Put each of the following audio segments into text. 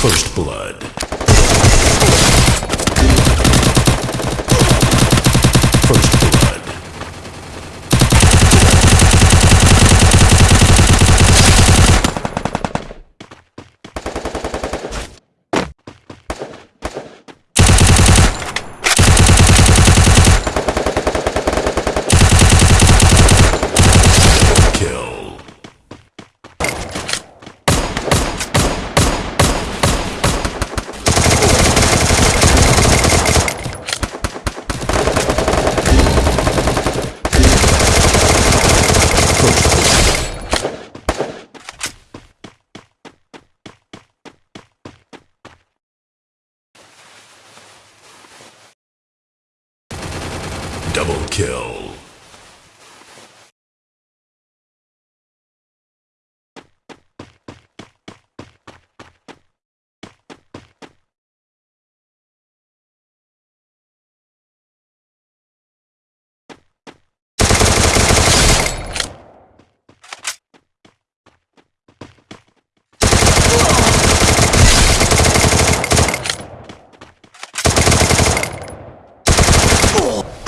First blood. First blood. Kill. Double kill.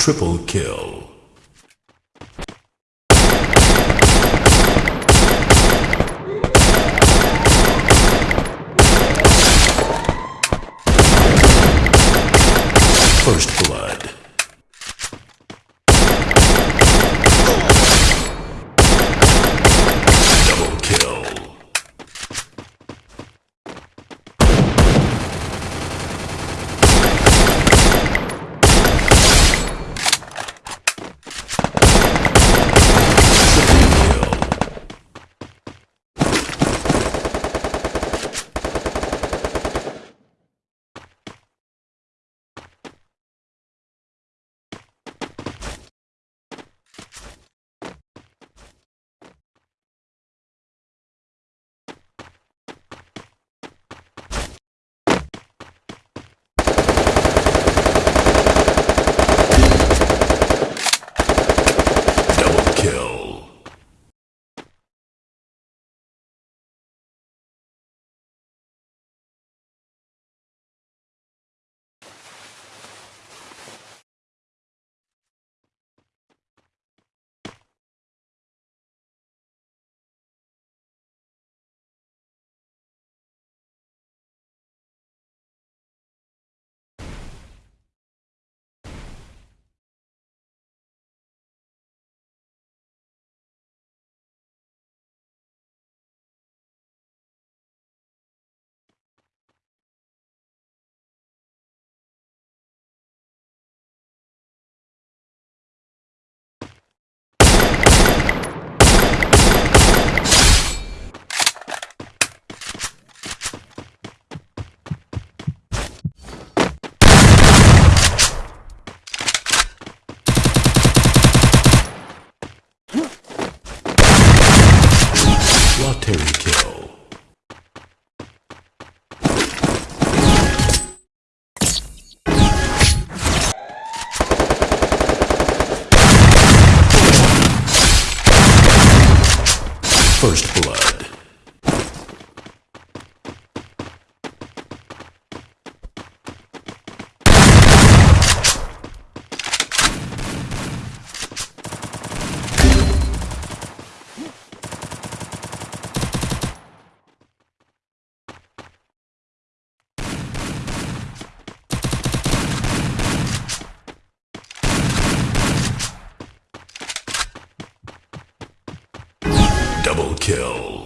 Triple kill. First blood. First blood. kill.